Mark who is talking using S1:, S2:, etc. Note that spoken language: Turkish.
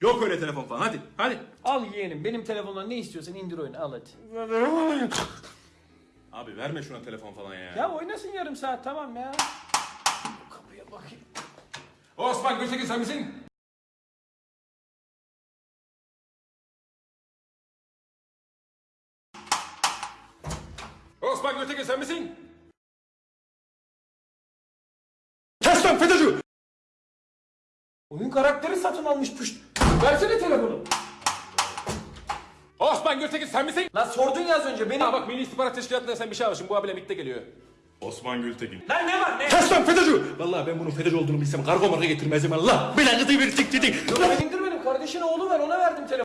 S1: Yok öyle telefon falan hadi hadi.
S2: Al yeğenim benim telefondan ne istiyorsan indir oyunu al hadi.
S1: Abi verme şuna telefon falan ya.
S2: Ya oynasın yarım saat tamam ya. Kapıya bakayım.
S1: Osman Gültekin sen misin? Osman Gültekin sen misin? Kes lan FETÖ'cü!
S2: Oyun karakteri satın almış püşt. Versene telefonu.
S1: Osman Gültekin sen misin?
S2: Lan sordun ya az önce beni.
S1: Ha bak Milli İstihbarat Teşkilatı'nda sen bir şey almışsın bu abiyle birlikte geliyor.
S3: Osman Gültekin.
S2: Lan ne var ne?
S1: Kes lan FETÖ'cü! Vallahi ben bunun FETÖ'cü olduğunu bilsem kargo marka getirmezdim Allah. Belanızı bir tik tik tik.
S2: Yok ben indirmedim kardeşin oğlu ver ona verdim telefonu.